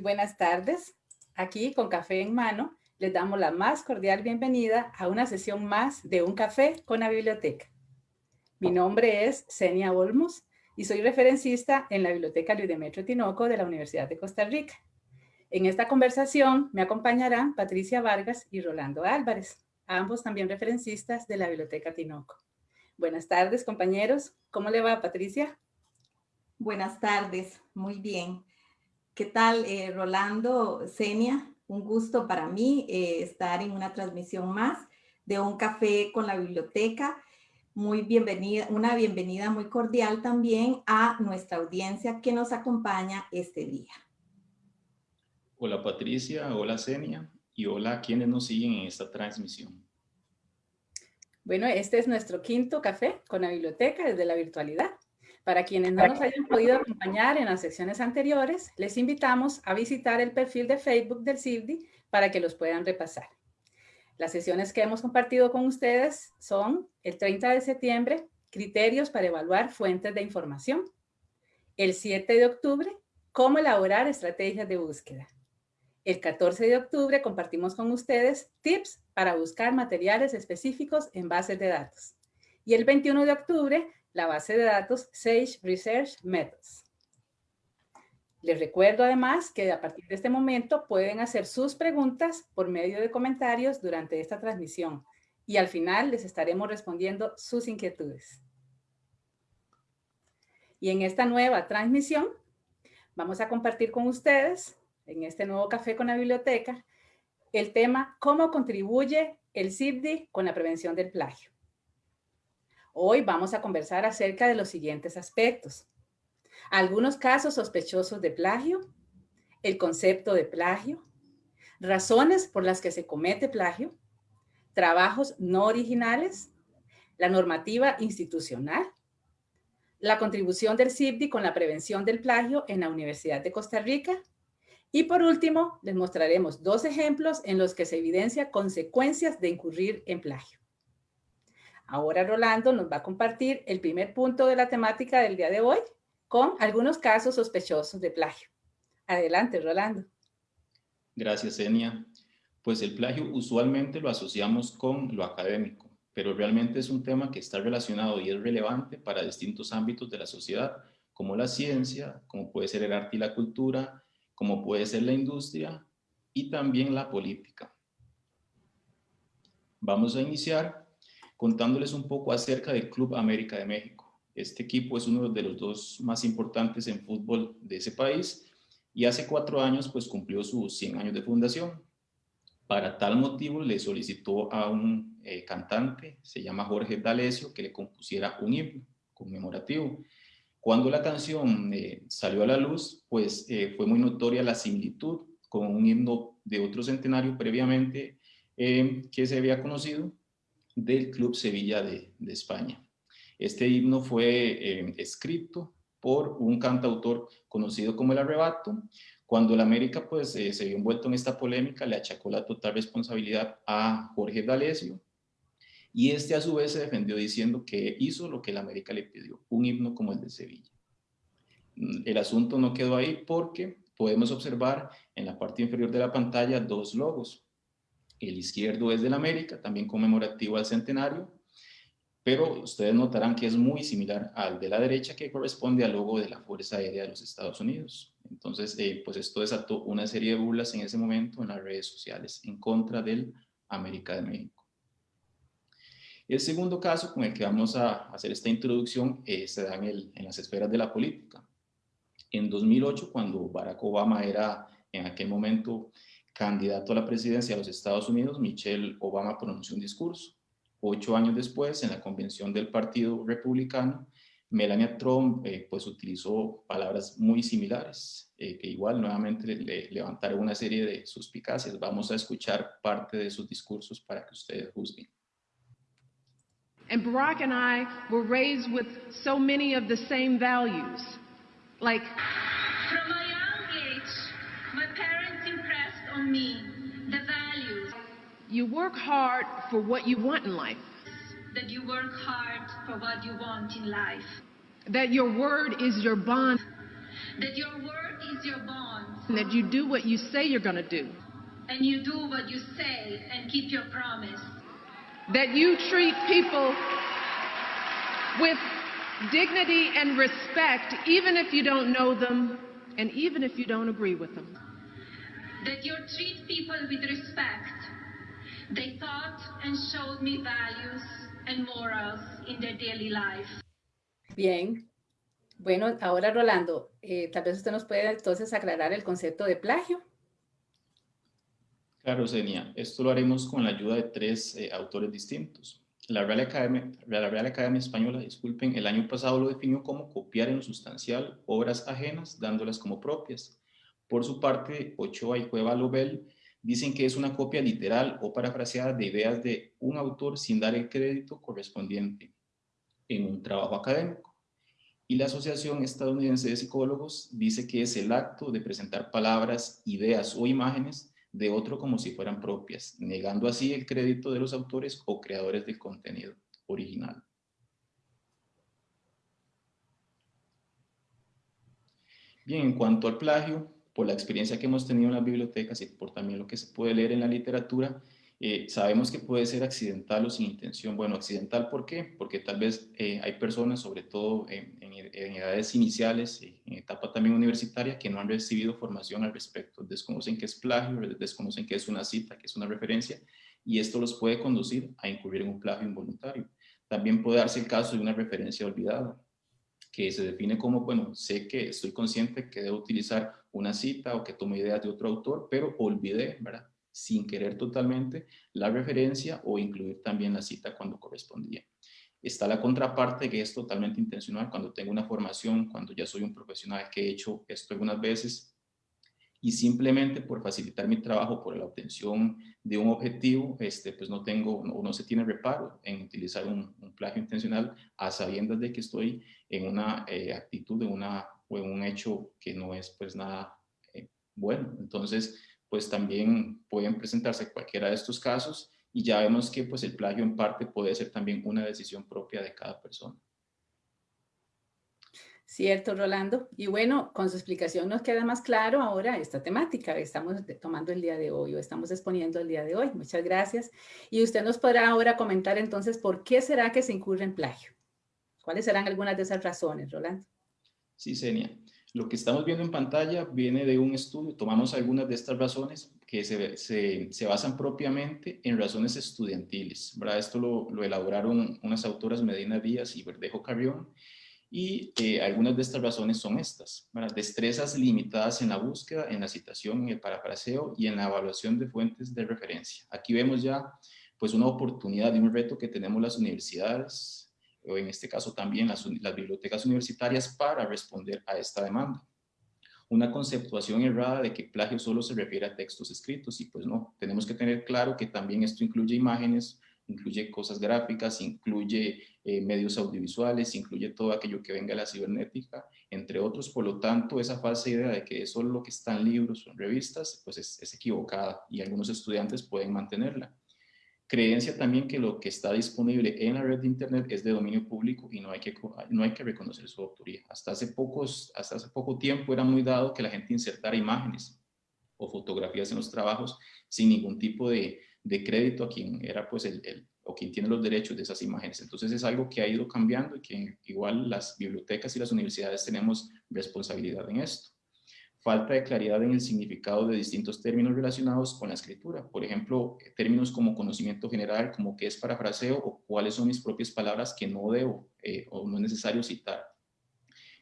buenas tardes. Aquí con café en mano, les damos la más cordial bienvenida a una sesión más de Un Café con la Biblioteca. Mi nombre es Senia Olmos y soy referencista en la Biblioteca Luis Demetrio Tinoco de la Universidad de Costa Rica. En esta conversación me acompañarán Patricia Vargas y Rolando Álvarez, ambos también referencistas de la Biblioteca Tinoco. Buenas tardes, compañeros. ¿Cómo le va, Patricia? Buenas tardes, muy bien. ¿Qué tal, eh, Rolando, Senia? Un gusto para mí eh, estar en una transmisión más de Un Café con la Biblioteca. Muy bienvenida, una bienvenida muy cordial también a nuestra audiencia que nos acompaña este día. Hola Patricia, hola Senia y hola a quienes nos siguen en esta transmisión. Bueno, este es nuestro quinto café con la biblioteca desde la virtualidad. Para quienes no nos hayan podido acompañar en las secciones anteriores, les invitamos a visitar el perfil de Facebook del CIVDI para que los puedan repasar. Las sesiones que hemos compartido con ustedes son el 30 de septiembre, criterios para evaluar fuentes de información. El 7 de octubre, cómo elaborar estrategias de búsqueda. El 14 de octubre compartimos con ustedes tips para buscar materiales específicos en bases de datos. Y el 21 de octubre la base de datos Sage Research Methods. Les recuerdo además que a partir de este momento pueden hacer sus preguntas por medio de comentarios durante esta transmisión y al final les estaremos respondiendo sus inquietudes. Y en esta nueva transmisión vamos a compartir con ustedes, en este nuevo café con la biblioteca, el tema ¿Cómo contribuye el CIBDI con la prevención del plagio? Hoy vamos a conversar acerca de los siguientes aspectos. Algunos casos sospechosos de plagio, el concepto de plagio, razones por las que se comete plagio, trabajos no originales, la normativa institucional, la contribución del CIBDI con la prevención del plagio en la Universidad de Costa Rica y por último, les mostraremos dos ejemplos en los que se evidencia consecuencias de incurrir en plagio. Ahora Rolando nos va a compartir el primer punto de la temática del día de hoy con algunos casos sospechosos de plagio. Adelante, Rolando. Gracias, Enia. Pues el plagio usualmente lo asociamos con lo académico, pero realmente es un tema que está relacionado y es relevante para distintos ámbitos de la sociedad, como la ciencia, como puede ser el arte y la cultura, como puede ser la industria y también la política. Vamos a iniciar contándoles un poco acerca del Club América de México. Este equipo es uno de los dos más importantes en fútbol de ese país y hace cuatro años pues cumplió sus 100 años de fundación. Para tal motivo le solicitó a un eh, cantante, se llama Jorge D'Alessio, que le compusiera un himno conmemorativo. Cuando la canción eh, salió a la luz, pues eh, fue muy notoria la similitud con un himno de otro centenario previamente que se había conocido del Club Sevilla de, España. Este himno fue eh, escrito por un cantautor conocido como El Arrebato. Cuando el América pues, eh, se vio envuelto en esta polémica, le achacó la total responsabilidad a Jorge D'Alessio, y este a su vez se defendió diciendo que hizo lo que el América le pidió, un himno como el de Sevilla. Mm, el asunto no quedó ahí porque podemos observar en la parte inferior de la pantalla dos logos. El izquierdo es del América, también conmemorativo al centenario, pero ustedes notarán que es muy similar al de la derecha que corresponde al logo de la Fuerza Aérea de los Estados Unidos. Entonces, eh, pues esto desató una serie de burlas en ese momento en las redes sociales en contra del América de México. El segundo caso con el que vamos a hacer esta introducción eh, se da en, en las esferas de la política. En 2008, cuando Barack Obama era en aquel momento candidato a la presidencia de los Estados Unidos, Michelle Obama pronunció un discurso. Ocho años después, en la convención del Partido Republicano, Melania Trump eh, pues utilizó palabras muy similares, eh, que igual nuevamente le, levantaron una serie de suspicacias. Vamos a escuchar parte de sus discursos para que ustedes juzguen. And Barack and I were raised with so many of the same values, like on me the values. You work hard for what you want in life. That you work hard for what you want in life. That your word is your bond. That your word is your bond. And that you do what you say you're going to do. And you do what you say and keep your promise. That you treat people with dignity and respect, even if you don't know them and even if you don't agree with them. That you treat people with respect. They taught and showed me values and morals in their daily life. Bien. Bueno, ahora Rolando, eh, tal vez usted nos puede entonces aclarar el concepto de plagio. Claro, Zenia. Esto lo haremos con la ayuda de tres eh, autores distintos. La Real, Academia, la Real Academia Española, disculpen, el año pasado lo definió como copiar en lo sustancial obras ajenas, dándolas como propias. Por su parte, Ochoa y Cueva Lobel dicen que es una copia literal o parafraseada de ideas de un autor sin dar el crédito correspondiente en un trabajo académico. Y la Asociación Estadounidense de Psicólogos dice que es el acto de presentar palabras, ideas o imágenes de otro como si fueran propias, negando así el crédito de los autores o creadores del contenido original. Bien, en cuanto al plagio, por la experiencia que hemos tenido en las bibliotecas y por también lo que se puede leer en la literatura, eh, sabemos que puede ser accidental o sin intención. Bueno, accidental, ¿por qué? Porque tal vez eh, hay personas, sobre todo en, edades iniciales, en etapa también universitaria, que no han recibido formación al respecto. Desconocen qué es plagio, desconocen qué es una cita, qué es una referencia, y esto los puede conducir a incurrir en un plagio involuntario. También puede darse el caso de una referencia olvidada, que se define como, bueno, sé que estoy consciente que debo utilizar una cita o que tomo ideas de otro autor, pero olvidé, ¿verdad? sin querer totalmente la referencia o incluir también la cita cuando correspondía. Está la contraparte que es totalmente intencional cuando tengo una formación, cuando ya soy un profesional que he hecho esto algunas veces y simplemente por facilitar mi trabajo, por la obtención de un objetivo, este, pues no tengo o no, se tiene reparo en utilizar un, plagio intencional a sabiendas de que estoy en una eh, actitud de una, o en un hecho que no es pues nada eh, bueno. Entonces, pues también pueden presentarse cualquiera de estos casos y ya vemos que pues el plagio en parte puede ser también una decisión propia de cada persona. Cierto, Rolando. Y bueno, con su explicación nos queda más claro ahora esta temática que estamos tomando el día de hoy o estamos exponiendo el día de hoy. Muchas gracias. Y usted nos podrá ahora comentar entonces por qué será que se incurre en plagio. ¿Cuáles serán algunas de esas razones, Rolando? Sí, Senia. Lo que estamos viendo en pantalla viene de un estudio, tomamos algunas de estas razones que se, se, basan propiamente en razones estudiantiles. ¿verdad? Esto lo, lo, elaboraron unas autoras Medina Díaz y Verdejo Carrión y eh, algunas de estas razones son estas. Destrezas limitadas en la búsqueda, en la citación, en el parafraseo y en la evaluación de fuentes de referencia. Aquí vemos ya pues una oportunidad y un reto que tenemos las universidades, o en este caso también las, bibliotecas universitarias para responder a esta demanda. Una conceptuación errada de que plagio solo se refiere a textos escritos y pues no, tenemos que tener claro que también esto incluye imágenes, incluye cosas gráficas, incluye eh, medios audiovisuales, incluye todo aquello que venga de la cibernética, entre otros. Por lo tanto, esa falsa idea de que solo lo que está en libros o revistas, pues es, es equivocada y algunos estudiantes pueden mantenerla. Creencia también que lo que está disponible en la red de Internet es de dominio público y no hay que, no hay que reconocer su autoría. Hasta hace, pocos, hasta hace poco tiempo era muy dado que la gente insertara imágenes o fotografías en los trabajos sin ningún tipo de, de crédito a quien era pues el, el, o quien tiene los derechos de esas imágenes. Entonces es algo que ha ido cambiando y que igual las bibliotecas y las universidades tenemos responsabilidad en esto falta de claridad en el significado de distintos términos relacionados con la escritura. Por ejemplo, términos como conocimiento general, como qué es parafraseo o cuáles son mis propias palabras que no debo eh, o no es necesario citar.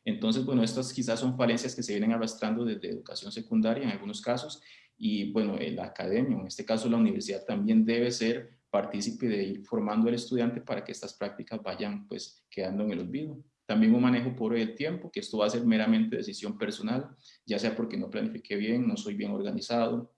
Entonces, bueno, estas quizás son falencias que se vienen arrastrando desde educación secundaria en algunos casos y bueno, la academia, en este caso la universidad también debe ser partícipe de ir formando al estudiante para que estas prácticas vayan pues quedando en el olvido. También un manejo pobre del tiempo, que esto va a ser meramente decisión personal, ya sea porque no planifiqué bien, no soy bien organizado,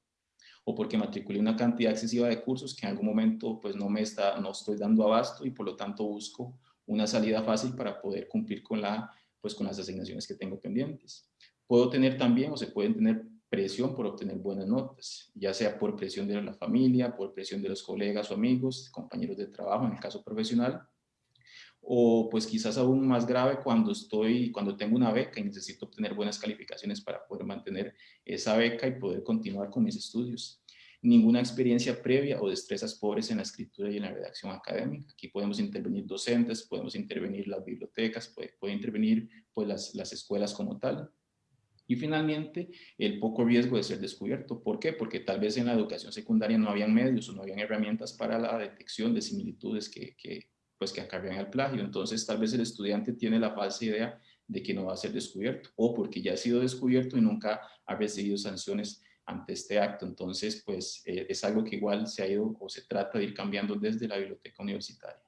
o porque matriculé una cantidad excesiva de cursos que en algún momento pues no me está, no estoy dando abasto y por lo tanto busco una salida fácil para poder cumplir con, la, pues, con las asignaciones que tengo pendientes. Puedo tener también o se pueden tener presión por obtener buenas notas, ya sea por presión de la familia, por presión de los colegas o amigos, compañeros de trabajo en el caso profesional, o pues quizás aún más grave cuando estoy, cuando tengo una beca y necesito obtener buenas calificaciones para poder mantener esa beca y poder continuar con mis estudios. Ninguna experiencia previa o destrezas pobres en la escritura y en la redacción académica. Aquí podemos intervenir docentes, podemos intervenir las bibliotecas, puede, puede intervenir pues, las, las escuelas como tal. Y finalmente, el poco riesgo de ser descubierto. ¿Por qué? Porque tal vez en la educación secundaria no habían medios o no habían herramientas para la detección de similitudes que, que, pues, que acarrean el plagio. Entonces, tal vez el estudiante tiene la falsa idea de que no va a ser descubierto o porque ya ha sido descubierto y nunca ha recibido sanciones ante este acto. Entonces, pues eh, es algo que igual se ha ido o se trata de ir cambiando desde la biblioteca universitaria.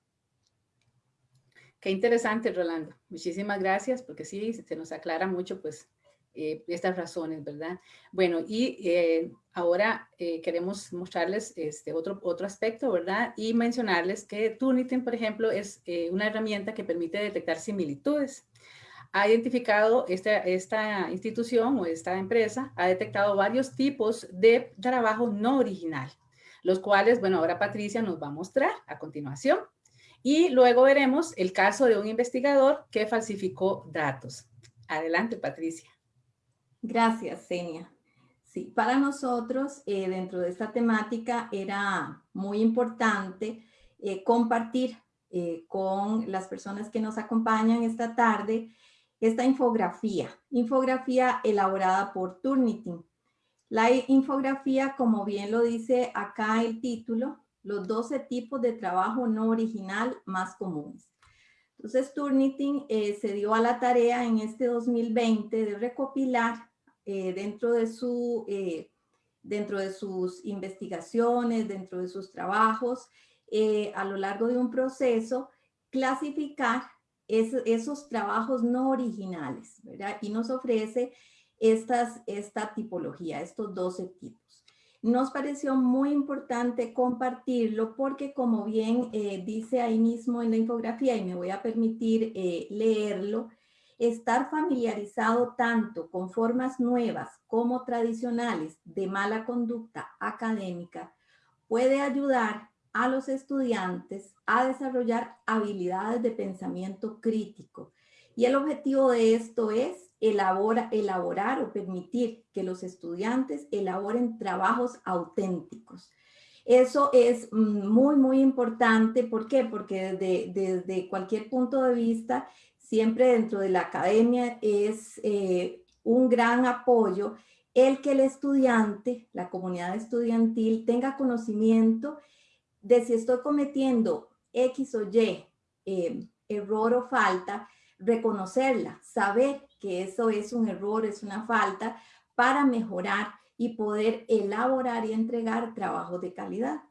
Qué interesante, Rolando. Muchísimas gracias, porque sí, se nos aclara mucho, pues, eh, estas razones, ¿verdad? Bueno, y eh, ahora eh, queremos mostrarles este otro, otro aspecto, ¿verdad? Y mencionarles que Turnitin, por ejemplo, es una herramienta que permite detectar similitudes. Ha identificado esta, esta institución o esta empresa, ha detectado varios tipos de trabajo no original, los cuales, bueno, ahora Patricia nos va a mostrar a continuación. Y luego veremos el caso de un investigador que falsificó datos. Adelante, Patricia. Gracias, Senia. Sí, para nosotros, eh, dentro de esta temática, era muy importante eh, compartir eh, con las personas que nos acompañan esta tarde esta infografía, infografía elaborada por Turnitin. La infografía, como bien lo dice acá el título, los 12 tipos de trabajo no original más comunes. Entonces, Turnitin se dio a la tarea en este 2020 de recopilar eh, dentro, de su, eh, dentro de sus investigaciones, dentro de sus trabajos, eh, a lo largo de un proceso, clasificar esos trabajos no originales, ¿verdad? Y nos ofrece estas, esta tipología, estos 12 tipos. Nos pareció muy importante compartirlo porque como bien dice ahí mismo en la infografía, y me voy a permitir leerlo, estar familiarizado tanto con formas nuevas como tradicionales de mala conducta académica puede ayudar a los estudiantes a desarrollar habilidades de pensamiento crítico. Y el objetivo de esto es elaborar o permitir que los estudiantes elaboren trabajos auténticos. Eso es muy, muy importante. ¿Por qué? Porque desde, desde cualquier punto de vista siempre dentro de la academia es eh, un gran apoyo el que el estudiante, la comunidad estudiantil, tenga conocimiento de si estoy cometiendo X o Y eh, error o falta, reconocerla, saber que eso es un error, es una falta, para mejorar y poder elaborar y entregar trabajos de calidad.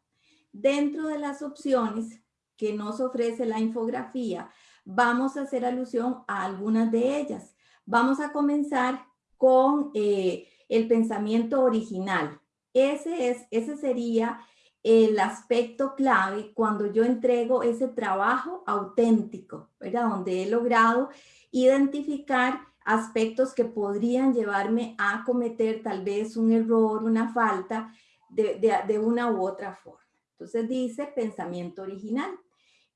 Dentro de las opciones que nos ofrece la infografía, vamos a hacer alusión a algunas de ellas. Vamos a comenzar con eh, el pensamiento original. Ese, es, ese sería el aspecto clave cuando yo entrego ese trabajo auténtico, ¿verdad? Donde he logrado identificar aspectos que podrían llevarme a cometer tal vez un error, una falta de, de una u otra forma. Entonces dice pensamiento original.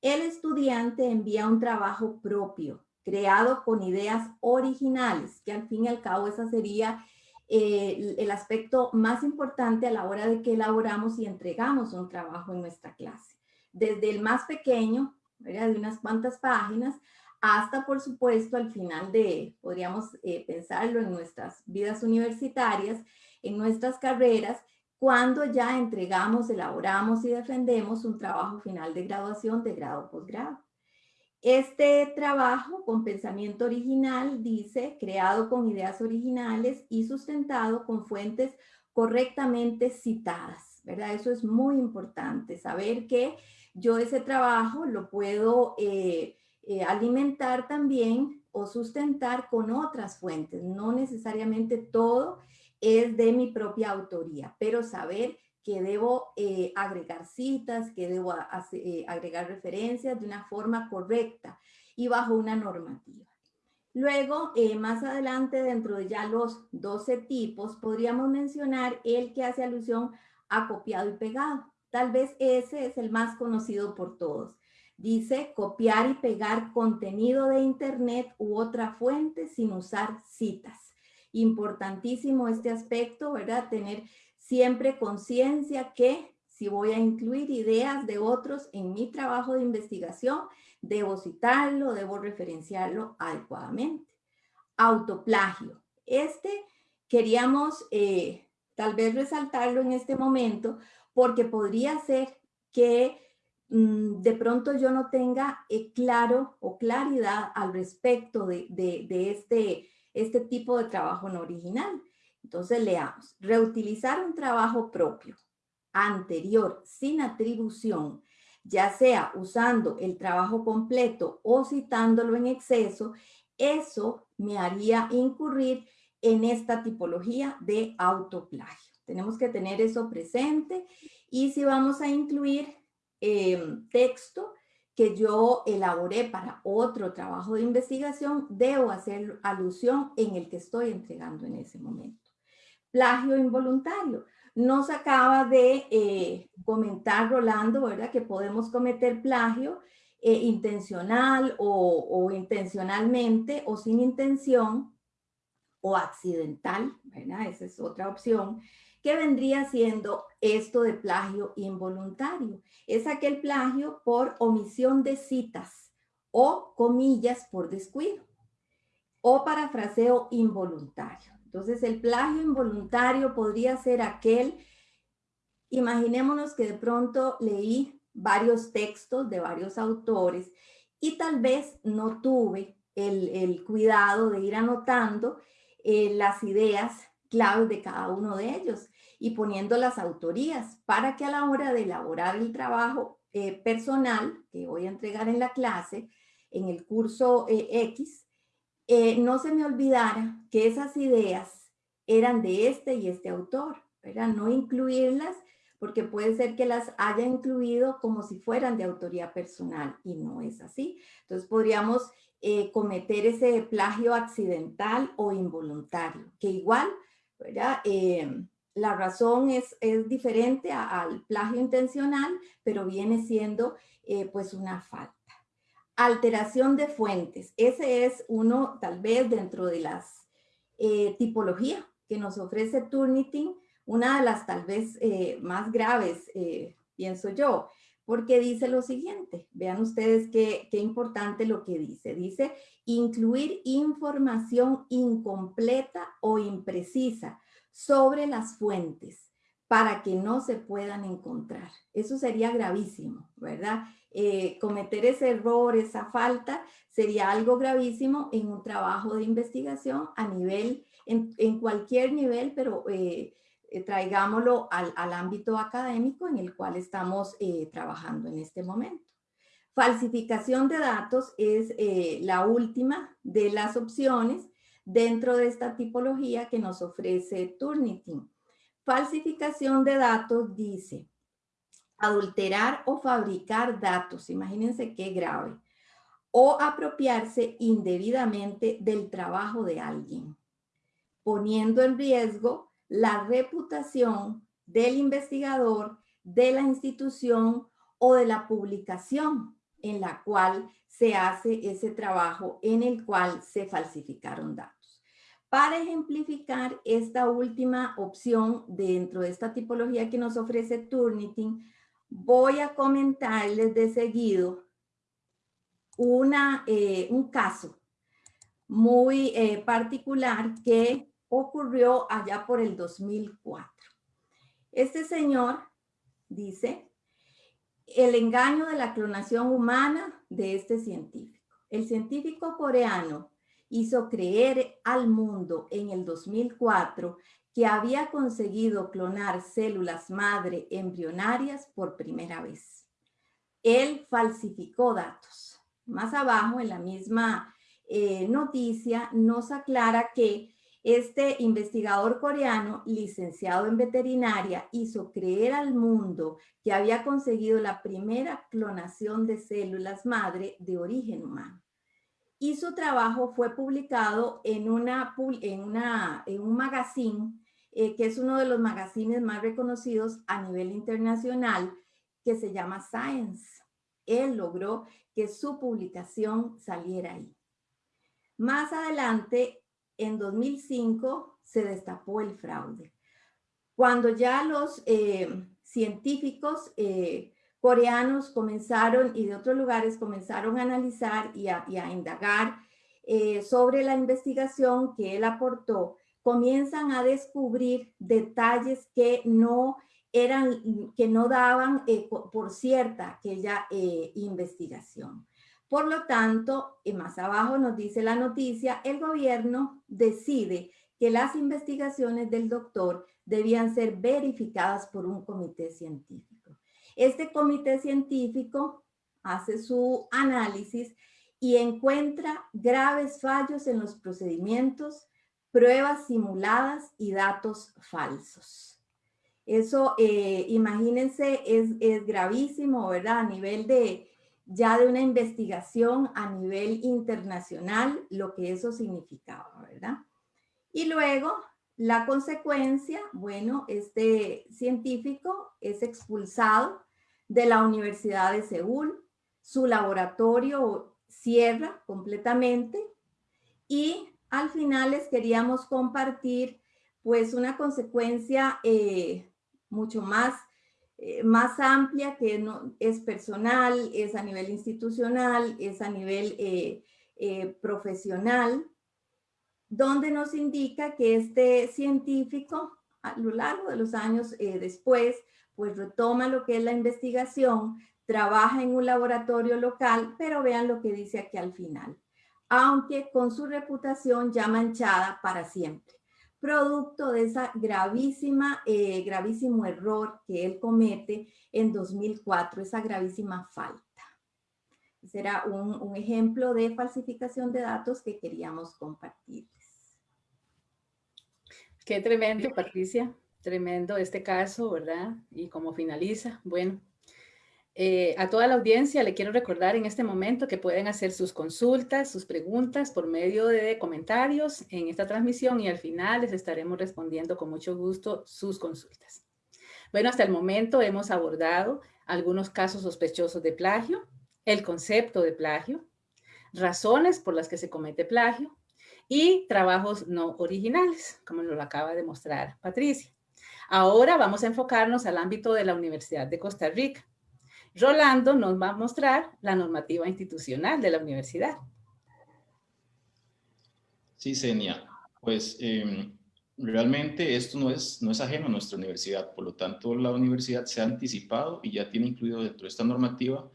El estudiante envía un trabajo propio, creado con ideas originales, que al fin y al cabo esa sería eh, el aspecto más importante a la hora de que elaboramos y entregamos un trabajo en nuestra clase. Desde el más pequeño, de unas cuantas páginas, hasta por supuesto al final de, podríamos eh, pensarlo en nuestras vidas universitarias, en nuestras carreras, cuando ya entregamos, elaboramos y defendemos un trabajo final de graduación de grado posgrado. Este trabajo con pensamiento original dice, creado con ideas originales y sustentado con fuentes correctamente citadas, ¿verdad? Eso es muy importante, saber que yo ese trabajo lo puedo eh, eh, alimentar también o sustentar con otras fuentes, no necesariamente todo es de mi propia autoría, pero saber que debo eh, agregar citas, que debo eh, agregar referencias de una forma correcta y bajo una normativa. Luego, eh, más adelante, dentro de ya los 12 tipos, podríamos mencionar el que hace alusión a copiado y pegado. Tal vez ese es el más conocido por todos. Dice copiar y pegar contenido de internet u otra fuente sin usar citas. Importantísimo este aspecto, ¿verdad? Tener siempre conciencia que si voy a incluir ideas de otros en mi trabajo de investigación, debo citarlo, debo referenciarlo adecuadamente. Autoplagio. Este queríamos eh, tal vez resaltarlo en este momento porque podría ser que mm, de pronto yo no tenga eh, claro o claridad al respecto de, de, este, este tipo de trabajo no original. Entonces leamos, reutilizar un trabajo propio anterior sin atribución, ya sea usando el trabajo completo o citándolo en exceso, eso me haría incurrir en esta tipología de autoplagio. Tenemos que tener eso presente y si vamos a incluir em, texto que yo elaboré para otro trabajo de investigación, debo hacer alusión en el que estoy entregando en ese momento. Plagio involuntario. Nos acaba de eh, comentar Rolando, ¿verdad? Que podemos cometer plagio eh, intencional o, o, intencionalmente o sin intención o accidental, ¿verdad? Esa es otra opción, que vendría siendo esto de plagio involuntario. Es aquel plagio por omisión de citas o comillas por descuido o parafraseo involuntario. Entonces, el plagio involuntario podría ser aquel, imaginémonos que de pronto leí varios textos de varios autores y tal vez no tuve el, cuidado de ir anotando eh, las ideas claves de cada uno de ellos y poniendo las autorías para que a la hora de elaborar el trabajo eh, personal que voy a entregar en la clase, en el curso eh, X, eh, no se me olvidara que esas ideas eran de este y este autor, ¿verdad? No incluirlas porque puede ser que las haya incluido como si fueran de autoría personal y no es así. Entonces podríamos eh, cometer ese plagio accidental o involuntario, que igual, ¿verdad? La razón es, es diferente al plagio intencional, pero viene siendo pues una falta. Alteración de fuentes. Ese es uno, tal vez, dentro de las eh, tipologías que nos ofrece Turnitin, una de las tal vez eh, más graves, eh, pienso yo, porque dice lo siguiente. Vean ustedes qué, qué importante lo que dice. Dice, incluir información incompleta o imprecisa sobre las fuentes para que no se puedan encontrar. Eso sería gravísimo, ¿verdad? Eh, cometer ese error, esa falta, sería algo gravísimo en un trabajo de investigación a nivel, en, cualquier nivel, pero eh, eh, traigámoslo al, ámbito académico en el cual estamos trabajando en este momento. Falsificación de datos es la última de las opciones dentro de esta tipología que nos ofrece Turnitin. Falsificación de datos dice, adulterar o fabricar datos, imagínense qué grave, o apropiarse indebidamente del trabajo de alguien, poniendo en riesgo la reputación del investigador, de la institución o de la publicación en la cual se hace ese trabajo en el cual se falsificaron datos. Para ejemplificar esta última opción dentro de esta tipología que nos ofrece Turnitin, voy a comentarles de seguido una, eh, un caso muy eh, particular que ocurrió allá por el 2004. Este señor dice, el engaño de la clonación humana de este científico. El científico coreano hizo creer al mundo en el 2004 que había conseguido clonar células madre embrionarias por primera vez. Él falsificó datos. Más abajo, en la misma eh, noticia, nos aclara que este investigador coreano, licenciado en veterinaria, hizo creer al mundo que había conseguido la primera clonación de células madre de origen humano. Y su trabajo fue publicado en, una, en, una, en un magazine eh, que es uno de los magazines más reconocidos a nivel internacional, que se llama Science. él logró que su publicación saliera ahí. Más adelante, en 2005, se destapó el fraude. Cuando ya los eh, científicos eh, coreanos comenzaron y de otros lugares comenzaron a analizar y a, indagar eh, sobre la investigación que él aportó, comienzan a descubrir detalles que no eran, que no daban por cierta aquella investigación. Por lo tanto, y más abajo nos dice la noticia, el gobierno decide que las investigaciones del doctor debían ser verificadas por un comité científico. Este comité científico hace su análisis y encuentra graves fallos en los procedimientos, pruebas simuladas y datos falsos. Eso, eh, imagínense, es, es gravísimo, ¿verdad? A nivel de, ya de una investigación a nivel internacional, lo que eso significaba, ¿verdad? Y luego, la consecuencia, bueno, este científico es expulsado de la Universidad de Seúl, su laboratorio cierra completamente y al final les queríamos compartir pues una consecuencia eh, mucho más eh, más amplia que no, es personal, es a nivel institucional, es a nivel eh, profesional, donde nos indica que este científico a lo largo de los años después, pues retoma lo que es la investigación, trabaja en un laboratorio local, pero vean lo que dice aquí al final, aunque con su reputación ya manchada para siempre producto de esa gravísima, eh, gravísimo error que él comete en 2004, esa gravísima falta. Será un, un ejemplo de falsificación de datos que queríamos compartirles. Qué tremendo, Patricia. Tremendo este caso, ¿verdad? Y cómo finaliza. Bueno, eh, a toda la audiencia le quiero recordar en este momento que pueden hacer sus consultas, sus preguntas por medio de comentarios en esta transmisión y al final les estaremos respondiendo con mucho gusto sus consultas. Bueno, hasta el momento hemos abordado algunos casos sospechosos de plagio, el concepto de plagio, razones por las que se comete plagio y trabajos no originales, como nos lo acaba de mostrar Patricia. Ahora vamos a enfocarnos al ámbito de la Universidad de Costa Rica Rolando nos va a mostrar la normativa institucional de la universidad. Sí, Senia. Pues em, realmente esto no es, no es ajeno a nuestra universidad, por lo tanto la universidad se ha anticipado y ya tiene incluido dentro de esta normativa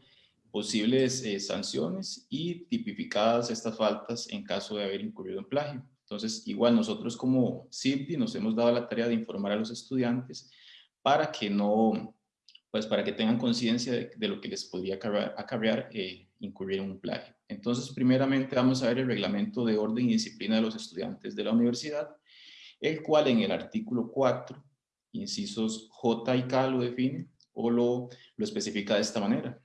posibles eh, sanciones y tipificadas estas faltas en caso de haber incurrido en plagio. Entonces, igual nosotros como CIPDI nos hemos dado la tarea de informar a los estudiantes para que no, pues para que tengan conciencia de, lo que les podría acarrear, eh, incurrir en un plagio. Entonces, primeramente vamos a ver el reglamento de orden y disciplina de los estudiantes de la universidad, el cual en el artículo 4, incisos J y K lo define o lo, lo especifica de esta manera.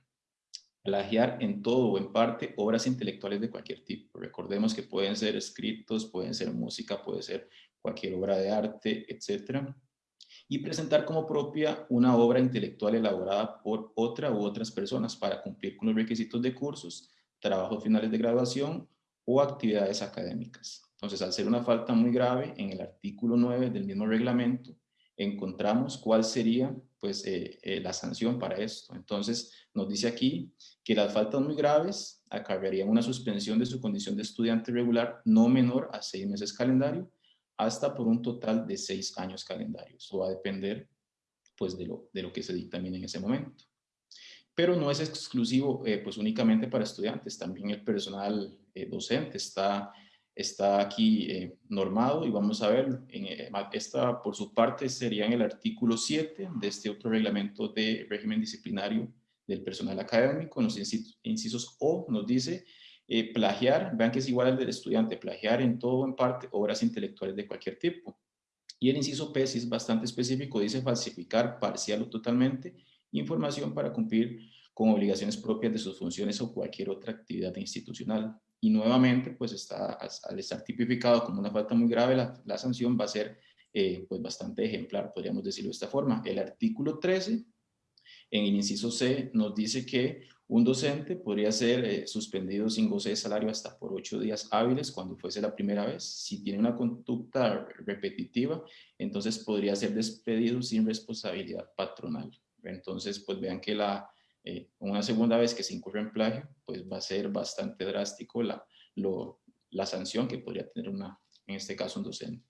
Plagiar en todo o en parte obras intelectuales de cualquier tipo. Recordemos que pueden ser escritos, pueden ser música, puede ser cualquier obra de arte, etcétera y presentar como propia una obra intelectual elaborada por otra u otras personas para cumplir con los requisitos de cursos, trabajos finales de graduación o actividades académicas. Entonces, al ser una falta muy grave, en el artículo 9 del mismo reglamento, encontramos cuál sería pues, eh, eh, la sanción para esto. Entonces, nos dice aquí que las faltas muy graves acarrearían una suspensión de su condición de estudiante regular no menor a seis meses calendario hasta por un total de seis años calendarios. Eso va a depender pues, de, lo, de lo que se dictamine en ese momento. Pero no es exclusivo eh, pues únicamente para estudiantes, también el personal docente está, está aquí eh, normado y vamos a ver, en, esta por su parte sería en el artículo 7 de este otro reglamento de régimen disciplinario del personal académico, en los incisos O nos dice eh, plagiar, vean que es igual al del estudiante, plagiar en todo o en parte obras intelectuales de cualquier tipo. Y el inciso P, si es bastante específico, dice falsificar parcial o totalmente información para cumplir con obligaciones propias de sus funciones o cualquier otra actividad institucional. Y nuevamente, pues está, al estar tipificado como una falta muy grave, la, sanción va a ser eh, pues bastante ejemplar, podríamos decirlo de esta forma. El artículo 13 En el inciso C nos dice que un docente podría ser eh, suspendido sin goce de salario hasta por ocho días hábiles cuando fuese la primera vez. Si tiene una conducta repetitiva, entonces podría ser despedido sin responsabilidad patronal. Entonces, pues vean que la, eh, una segunda vez que se incurre en plagio, pues va a ser bastante drástico la, la sanción que podría tener una, en este caso un docente.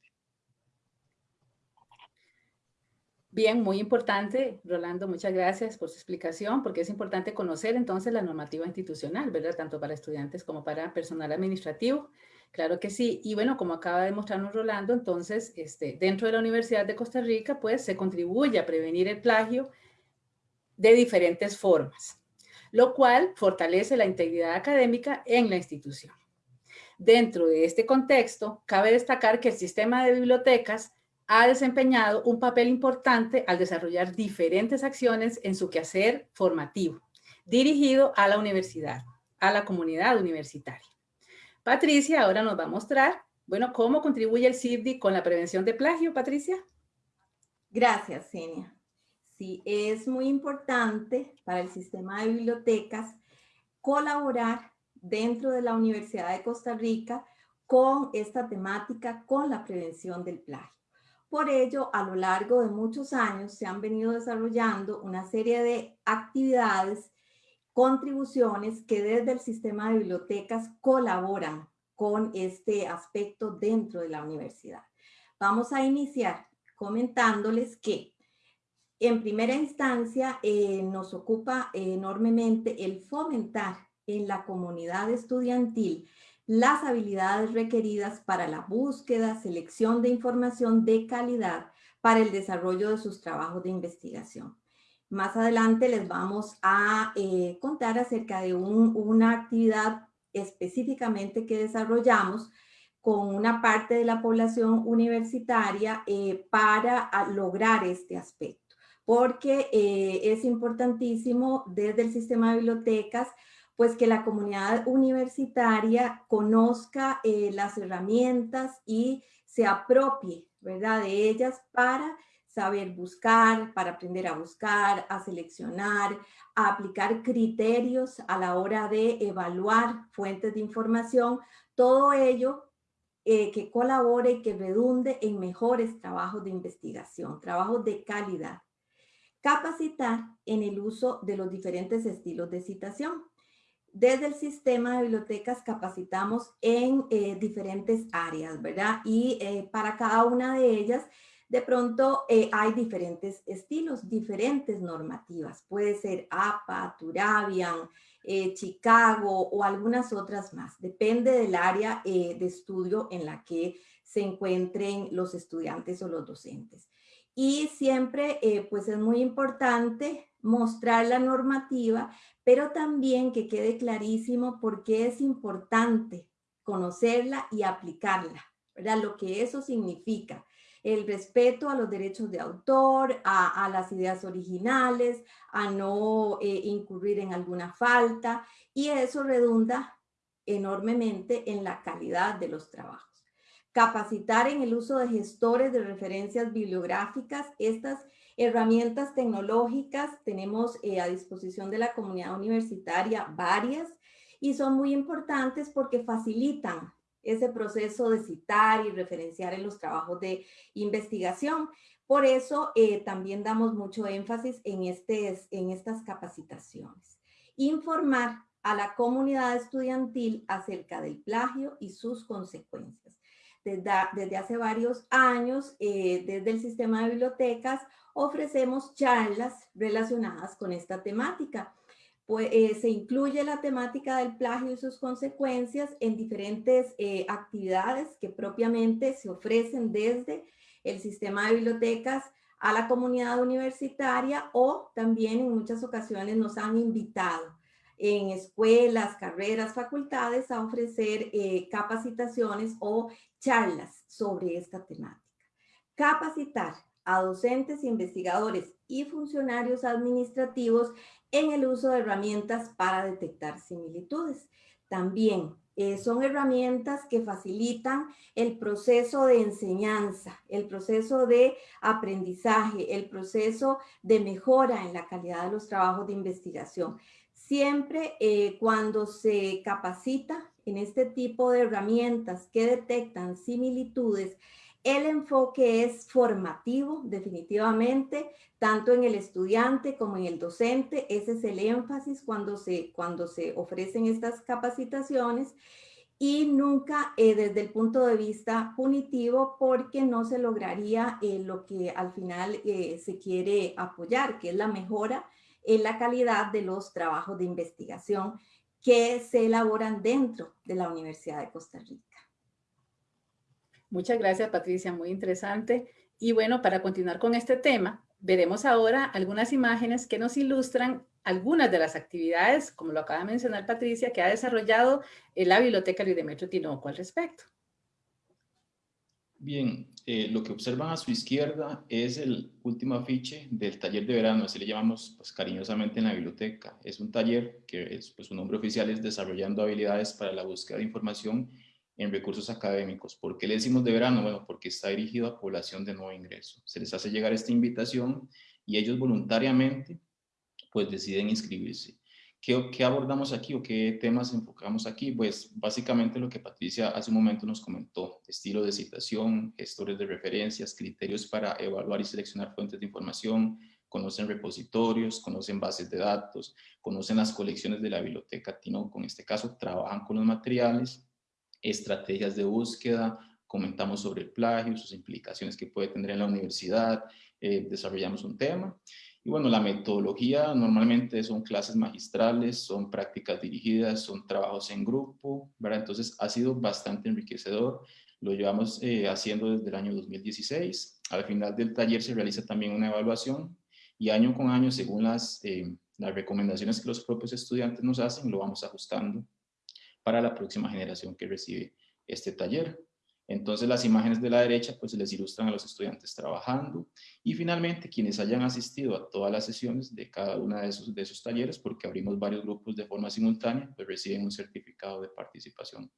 Bien, muy importante, Rolando, muchas gracias por su explicación, porque es importante conocer entonces la normativa institucional, ¿verdad? Tanto para estudiantes como para personal administrativo. Claro que sí. Y bueno, como acaba de mostrarnos Rolando, entonces, este, dentro de la Universidad de Costa Rica, pues se contribuye a prevenir el plagio de diferentes formas, lo cual fortalece la integridad académica en la institución. Dentro de este contexto, cabe destacar que el sistema de bibliotecas ha desempeñado un papel importante al desarrollar diferentes acciones en su quehacer formativo, dirigido a la universidad, a la comunidad universitaria. Patricia ahora nos va a mostrar, bueno, cómo contribuye el CIBDI con la prevención de plagio, Patricia. Gracias, Senia. Sí, es muy importante para el sistema de bibliotecas colaborar dentro de la Universidad de Costa Rica con esta temática, con la prevención del plagio. Por ello, a lo largo de muchos años se han venido desarrollando una serie de actividades, contribuciones que desde el sistema de bibliotecas colaboran con este aspecto dentro de la universidad. Vamos a iniciar comentándoles que en primera instancia eh, nos ocupa enormemente el fomentar en la comunidad estudiantil las habilidades requeridas para la búsqueda, selección de información de calidad para el desarrollo de sus trabajos de investigación. Más adelante les vamos a eh, contar acerca de una actividad específicamente que desarrollamos con una parte de la población universitaria eh, para lograr este aspecto, porque eh, es importantísimo desde el sistema de bibliotecas pues que la comunidad universitaria conozca eh, las herramientas y se apropie, ¿verdad? De ellas para saber buscar, para aprender a buscar, a seleccionar, a aplicar criterios a la hora de evaluar fuentes de información, todo ello eh, que colabore y que redunde en mejores trabajos de investigación, trabajos de calidad. Capacitar en el uso de los diferentes estilos de citación. Desde el sistema de bibliotecas capacitamos en eh, diferentes áreas, ¿verdad? Y eh, para cada una de ellas, de pronto eh, hay diferentes estilos, diferentes normativas. Puede ser APA, Turabian, Chicago o algunas otras más. Depende del área de estudio en la que se encuentren los estudiantes o los docentes. Y siempre, pues es muy importante mostrar la normativa, pero también que quede clarísimo por qué es importante conocerla y aplicarla, ¿verdad? Lo que eso significa. El respeto a los derechos de autor, a, las ideas originales, a no eh, incurrir en alguna falta y eso redunda enormemente en la calidad de los trabajos. Capacitar en el uso de gestores de referencias bibliográficas. Estas Herramientas tecnológicas tenemos eh, a disposición de la comunidad universitaria varias y son muy importantes porque facilitan ese proceso de citar y referenciar en los trabajos de investigación. Por eso eh, también damos mucho énfasis en, este, en estas capacitaciones. Informar a la comunidad estudiantil acerca del plagio y sus consecuencias. Desde, desde hace varios años, eh, desde el sistema de bibliotecas, ofrecemos charlas relacionadas con esta temática. Pues, se incluye la temática del plagio y sus consecuencias en diferentes eh, actividades que propiamente se ofrecen desde el sistema de bibliotecas a la comunidad universitaria o también en muchas ocasiones nos han invitado en escuelas, carreras, facultades a ofrecer eh, capacitaciones o charlas sobre esta temática. Capacitar a docentes, investigadores y funcionarios administrativos en el uso de herramientas para detectar similitudes. también. Eh, son herramientas que facilitan el proceso de enseñanza, el proceso de aprendizaje, el proceso de mejora en la calidad de los trabajos de investigación. Siempre eh, cuando se capacita en este tipo de herramientas que detectan similitudes, el enfoque es formativo, definitivamente, tanto en el estudiante como en el docente. Ese es el énfasis cuando se, cuando se ofrecen estas capacitaciones y nunca eh, desde el punto de vista punitivo porque no se lograría eh, lo que al final eh, se quiere apoyar, que es la mejora en la calidad de los trabajos de investigación que se elaboran dentro de la Universidad de Costa Rica. Muchas gracias, Patricia, muy interesante. Y bueno, para continuar con este tema, veremos ahora algunas imágenes que nos ilustran algunas de las actividades, como lo acaba de mencionar Patricia, que ha desarrollado la Biblioteca Luis Demetrio Tinoco al respecto. Bien, eh, lo que observan a su izquierda es el último afiche del taller de verano, así le llamamos pues, cariñosamente en la biblioteca. Es un taller que es, pues, su nombre oficial es Desarrollando habilidades para la búsqueda de información en recursos académicos. ¿Por qué le decimos de verano? Bueno, porque está dirigido a población de nuevo ingreso. Se les hace llegar esta invitación y ellos voluntariamente pues deciden inscribirse. ¿Qué, ¿Qué, abordamos aquí o qué temas enfocamos aquí? Pues básicamente lo que Patricia hace un momento nos comentó, estilo de citación, gestores de referencias, criterios para evaluar y seleccionar fuentes de información, conocen repositorios, conocen bases de datos, conocen las colecciones de la biblioteca Tino, con este caso trabajan con los materiales, estrategias de búsqueda, comentamos sobre el plagio, sus implicaciones que puede tener en la universidad, eh, desarrollamos un tema. Y bueno, la metodología normalmente son clases magistrales, son prácticas dirigidas, son trabajos en grupo, ¿verdad? Entonces ha sido bastante enriquecedor. Lo llevamos eh, haciendo desde el año 2016. Al final del taller se realiza también una evaluación y año con año, según las, eh, las recomendaciones que los propios estudiantes nos hacen, lo vamos ajustando para la próxima generación que recibe este taller. Entonces las imágenes de la derecha pues les ilustran a los estudiantes trabajando y finalmente quienes hayan asistido a todas las sesiones de cada una de esos, de esos talleres, porque abrimos varios grupos de forma simultánea, pues reciben un certificado de participación.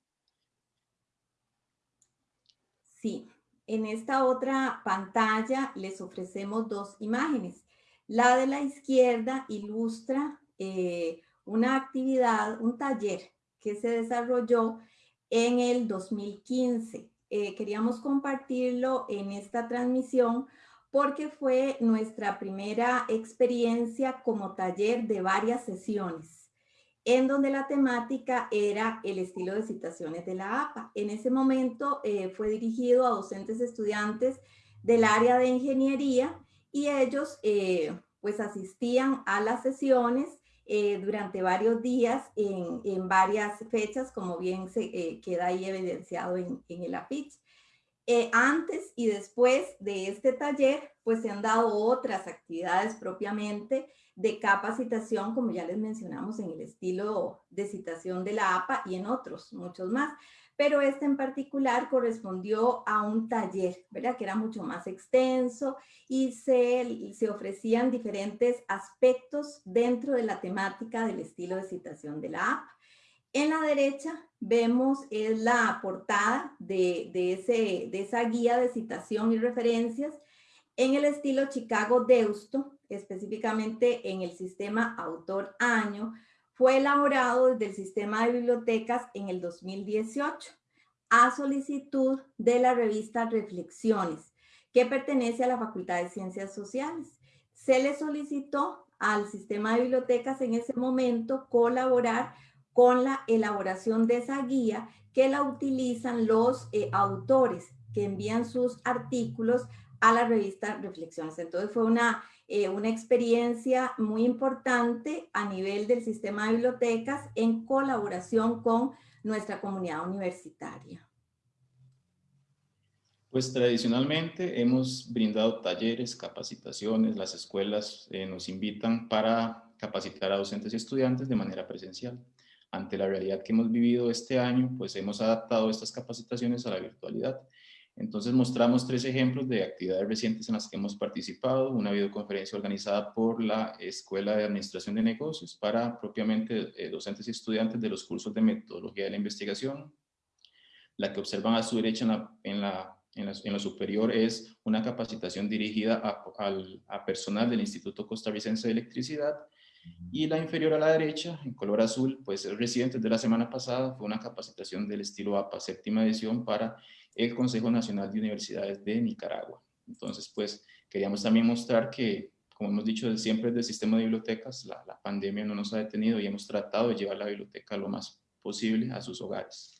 Sí, en esta otra pantalla les ofrecemos dos imágenes. La de la izquierda ilustra eh, una actividad, un taller que se desarrolló en el 2015. Eh, queríamos compartirlo en esta transmisión porque fue nuestra primera experiencia como taller de varias sesiones, en donde la temática era el estilo de citaciones de la APA. En ese momento eh, fue dirigido a docentes estudiantes del área de ingeniería y ellos eh, pues asistían a las sesiones eh, durante varios días en, varias fechas, como bien se eh, queda ahí evidenciado en, el afiche. Eh, antes y después de este taller, pues se han dado otras actividades propiamente de capacitación, como ya les mencionamos, en el estilo de citación de la APA y en otros, muchos más pero este en particular correspondió a un taller, ¿verdad? Que era mucho más extenso y se, se ofrecían diferentes aspectos dentro de la temática del estilo de citación de la app. En la derecha vemos es la portada de, de, ese, de esa guía de citación y referencias en el estilo Chicago Deusto, específicamente en el sistema autor-año, fue elaborado desde el sistema de bibliotecas en el 2018 a solicitud de la revista Reflexiones, que pertenece a la Facultad de Ciencias Sociales. Se le solicitó al sistema de bibliotecas en ese momento colaborar con la elaboración de esa guía que la utilizan los eh, autores que envían sus artículos a la revista Reflexiones. Entonces fue una eh, una experiencia muy importante a nivel del sistema de bibliotecas en colaboración con nuestra comunidad universitaria. Pues tradicionalmente hemos brindado talleres, capacitaciones, las escuelas eh, nos invitan para capacitar a docentes y estudiantes de manera presencial. Ante la realidad que hemos vivido este año, pues hemos adaptado estas capacitaciones a la virtualidad. Entonces mostramos tres ejemplos de actividades recientes en las que hemos participado, una videoconferencia organizada por la Escuela de Administración de Negocios para propiamente eh, docentes y estudiantes de los cursos de metodología de la investigación. La que observan a su derecha en, la, en, lo superior es una capacitación dirigida a, a personal del Instituto Costarricense de Electricidad. Y la inferior a la derecha, en color azul, pues es reciente de la semana pasada, fue una capacitación del estilo APA séptima edición para el Consejo Nacional de Universidades de Nicaragua. Entonces, pues queríamos también mostrar que, como hemos dicho siempre del sistema de bibliotecas, la, la pandemia no nos ha detenido y hemos tratado de llevar la biblioteca lo más posible a sus hogares.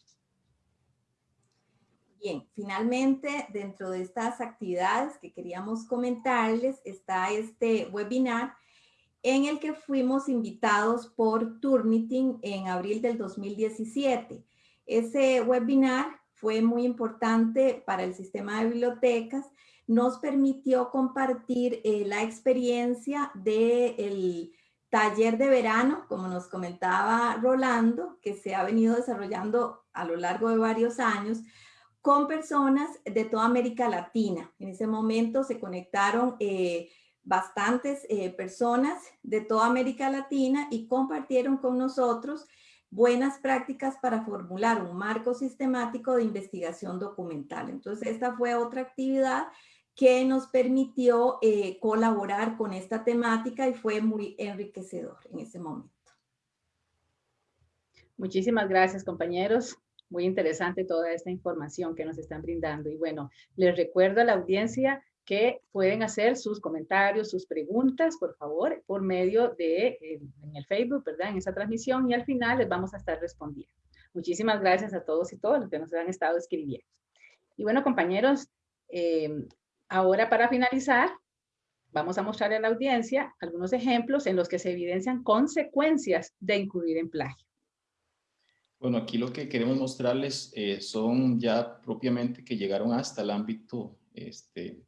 Bien, finalmente, dentro de estas actividades que queríamos comentarles, está este webinar en el que fuimos invitados por Turnitin en abril del 2017. Ese webinar fue muy importante para el sistema de bibliotecas, nos permitió compartir eh, la experiencia del taller de verano, como nos comentaba Rolando, que se ha venido desarrollando a lo largo de varios años, con personas de toda América Latina. En ese momento se conectaron eh, bastantes eh, personas de toda América Latina y compartieron con nosotros buenas prácticas para formular un marco sistemático de investigación documental. Entonces, esta fue otra actividad que nos permitió eh, colaborar con esta temática y fue muy enriquecedor en ese momento. Muchísimas gracias, compañeros. Muy interesante toda esta información que nos están brindando. Y bueno, les recuerdo a la audiencia que pueden hacer sus comentarios, sus preguntas, por favor, por medio de en el Facebook, ¿verdad? En esa transmisión y al final les vamos a estar respondiendo. Muchísimas gracias a todos y todas los que nos han estado escribiendo. Y bueno, compañeros, em, ahora para finalizar, vamos a mostrarle a la audiencia algunos ejemplos en los que se evidencian consecuencias de incurrir en plagio. Bueno, aquí lo que queremos mostrarles eh, son ya propiamente que llegaron hasta el ámbito este,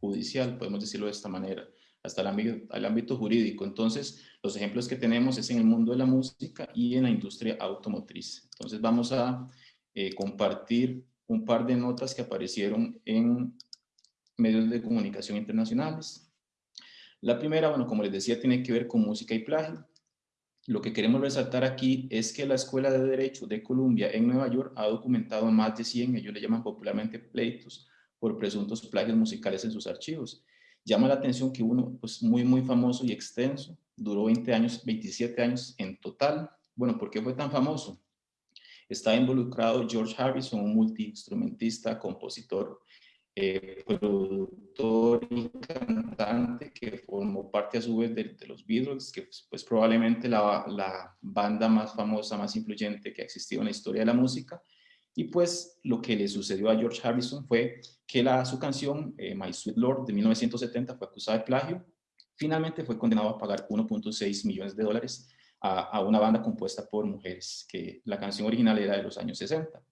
judicial, podemos decirlo de esta manera, hasta el ámbito, jurídico. Entonces, los ejemplos que tenemos es en el mundo de la música y en la industria automotriz. Entonces, vamos a eh, compartir un par de notas que aparecieron en medios de comunicación internacionales. La primera, bueno, como les decía, tiene que ver con música y plagio. Lo que queremos resaltar aquí es que la Escuela de Derecho de Columbia en Nueva York ha documentado más de 100, ellos le llaman popularmente pleitos, por presuntos plagios musicales en sus archivos. Llama la atención que uno, pues muy, muy famoso y extenso, duró 20 años, 27 años en total. Bueno, ¿por qué fue tan famoso? Está involucrado George Harrison, un multiinstrumentista, compositor, eh, productor y cantante que formó parte a su vez de, los Beatles, que pues, pues probablemente la, la, banda más famosa, más influyente que ha existido en la historia de la música. Y pues lo que le sucedió a George Harrison fue que la, su canción eh, My Sweet Lord de 1970 fue acusada de plagio. Finalmente fue condenado a pagar 1.6 millones de dólares a, a, una banda compuesta por mujeres, que la canción original era de los años 60.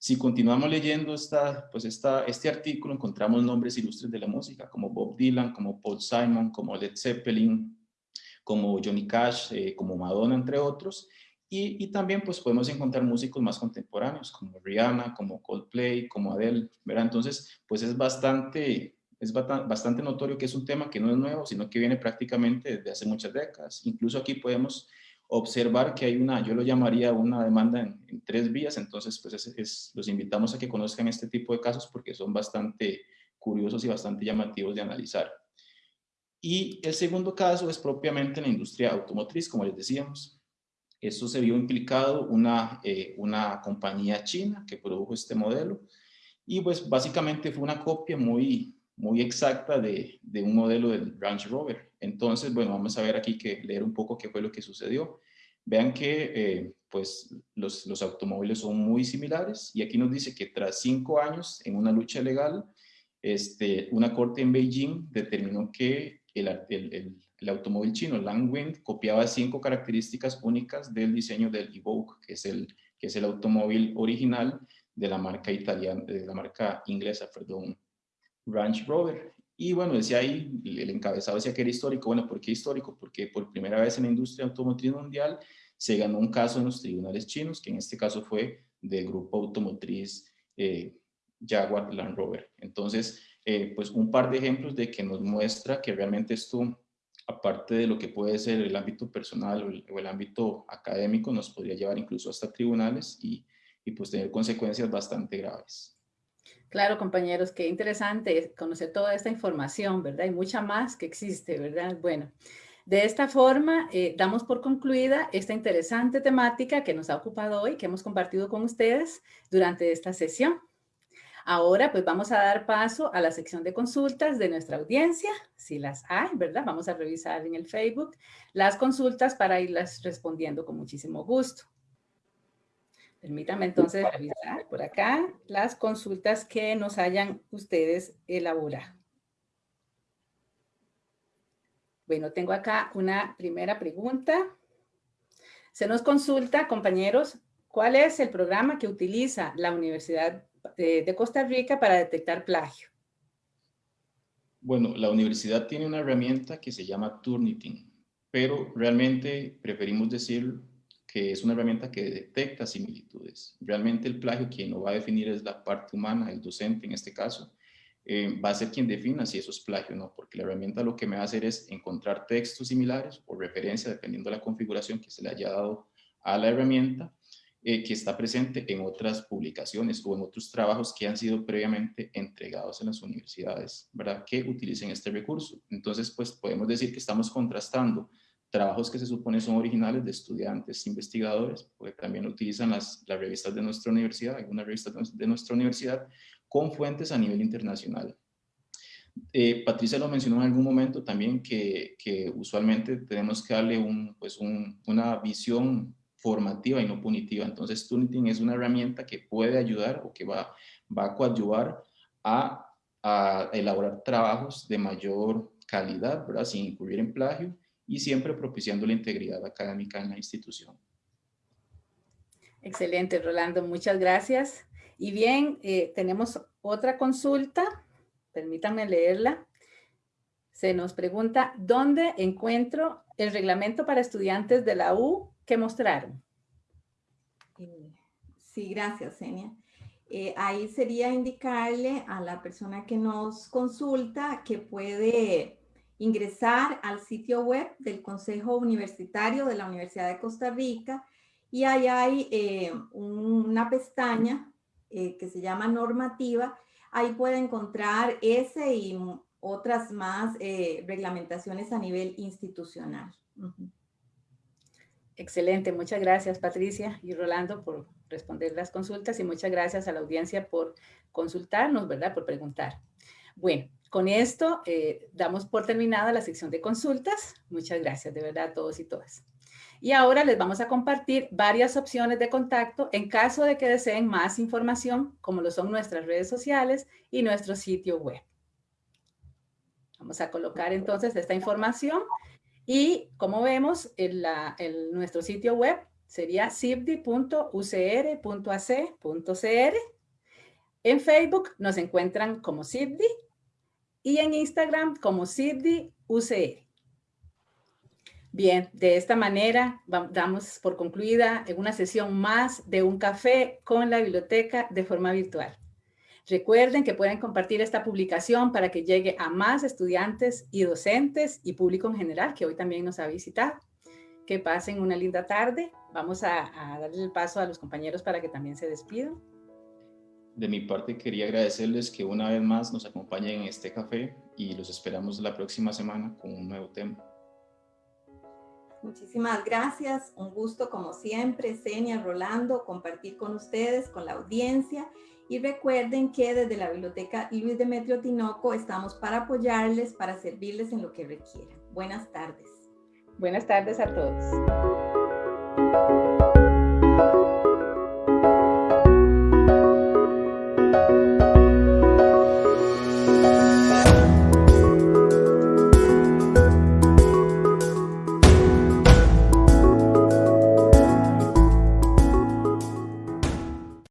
Si continuamos leyendo esta, pues esta, este artículo, encontramos nombres ilustres de la música, como Bob Dylan, como Paul Simon, como Led Zeppelin, como Johnny Cash, eh, como Madonna, entre otros, y, también pues podemos encontrar músicos más contemporáneos como Rihanna, como Coldplay, como Adele, ¿verdad? Entonces pues es bastante, es bastante notorio que es un tema que no es nuevo, sino que viene prácticamente desde hace muchas décadas. Incluso aquí podemos observar que hay una, yo lo llamaría una demanda en, tres vías, entonces pues es, los invitamos a que conozcan este tipo de casos porque son bastante curiosos y bastante llamativos de analizar. Y el segundo caso es propiamente en la industria automotriz, como les decíamos. Esto se vio implicado una, eh, una compañía china que produjo este modelo y pues básicamente fue una copia muy, muy exacta de, de, un modelo del Range Rover. Entonces, bueno, vamos a ver aquí que leer un poco qué fue lo que sucedió. Vean que eh, pues los, los, automóviles son muy similares y aquí nos dice que tras cinco años en una lucha legal, este, una corte en Beijing determinó que el, el, el automóvil chino Langwind copiaba cinco características únicas del diseño del Evoque, que es el, que es el automóvil original de la marca italiana, de la marca inglesa, perdón, Range Rover. Y bueno, decía ahí, el encabezado decía que era histórico. Bueno, ¿por qué histórico? Porque por primera vez en la industria automotriz mundial se ganó un caso en los tribunales chinos, que en este caso fue del grupo automotriz eh, Jaguar Land Rover. Entonces, eh, pues un par de ejemplos de que nos muestra que realmente esto, aparte de lo que puede ser el ámbito personal o el, ámbito académico, nos podría llevar incluso hasta tribunales y, y pues tener consecuencias bastante graves. Claro, compañeros, qué interesante conocer toda esta información, ¿verdad? Hay mucha más que existe, ¿verdad? Bueno, de esta forma, eh, damos por concluida esta interesante temática que nos ha ocupado hoy, que hemos compartido con ustedes durante esta sesión. Ahora, pues vamos a dar paso a la sección de consultas de nuestra audiencia, si las hay, ¿verdad? Vamos a revisar en el Facebook las consultas para irlas respondiendo con muchísimo gusto. Permítanme entonces revisar por acá las consultas que nos hayan ustedes elaborado. Bueno, tengo acá una primera pregunta. Se nos consulta, compañeros, ¿cuál es el programa que utiliza la Universidad de, Costa Rica para detectar plagio? Bueno, la universidad tiene una herramienta que se llama Turnitin, pero realmente preferimos decir que es una herramienta que detecta similitudes. Realmente el plagio quien lo va a definir es la parte humana, el docente en este caso, eh, va a ser quien defina si eso es plagio o no, porque la herramienta lo que me va a hacer es encontrar textos similares o referencia, dependiendo de la configuración que se le haya dado a la herramienta, eh, que está presente en otras publicaciones o en otros trabajos que han sido previamente entregados en las universidades, ¿verdad? Que utilicen este recurso. Entonces, pues podemos decir que estamos contrastando trabajos que se supone son originales de estudiantes, investigadores, porque también utilizan las, las revistas de nuestra universidad, algunas revistas de nuestra universidad, con fuentes a nivel internacional. Eh, Patricia lo mencionó en algún momento también que, usualmente tenemos que darle un, pues una visión formativa y no punitiva. Entonces, Tuniting es una herramienta que puede ayudar o que va, va a coadyuvar a, elaborar trabajos de mayor calidad, ¿verdad? sin incurrir en plagio y siempre propiciando la integridad académica en la institución. Excelente, Rolando. Muchas gracias. Y bien, eh, tenemos otra consulta, permítanme leerla. Se nos pregunta, ¿dónde encuentro el reglamento para estudiantes de la U que mostraron? Eh, sí, gracias, Senia. Eh, ahí sería indicarle a la persona que nos consulta que puede ingresar al sitio web del Consejo Universitario de la Universidad de Costa Rica y ahí hay una pestaña eh, que se llama normativa, ahí puede encontrar ese y otras más eh, reglamentaciones a nivel institucional. Excelente, muchas gracias Patricia y Rolando por responder las consultas y muchas gracias a la audiencia por consultarnos, ¿verdad? Por preguntar. Bueno, con esto eh, damos por terminada la sección de consultas. Muchas gracias de verdad a todos y todas. Y ahora les vamos a compartir varias opciones de contacto en caso de que deseen más información, como lo son nuestras redes sociales y nuestro sitio web. Vamos a colocar entonces esta información y como vemos en, nuestro sitio web sería cibdi.ucr.ac.cr. En Facebook nos encuentran como CIBDI y en Instagram como CIBDI Bien, de esta manera damos por concluida una sesión más de un café con la biblioteca de forma virtual. Recuerden que pueden compartir esta publicación para que llegue a más estudiantes y docentes y público en general que hoy también nos ha visitado. Que pasen una linda tarde. Vamos a, darle el paso a los compañeros para que también se despidan. De mi parte quería agradecerles que una vez más nos acompañen en este café y los esperamos la próxima semana con un nuevo tema. Muchísimas gracias, un gusto como siempre, Senia, Rolando, compartir con ustedes, con la audiencia y recuerden que desde la Biblioteca Luis Demetrio Tinoco estamos para apoyarles, para servirles en lo que requieran. Buenas tardes. Buenas tardes a todos.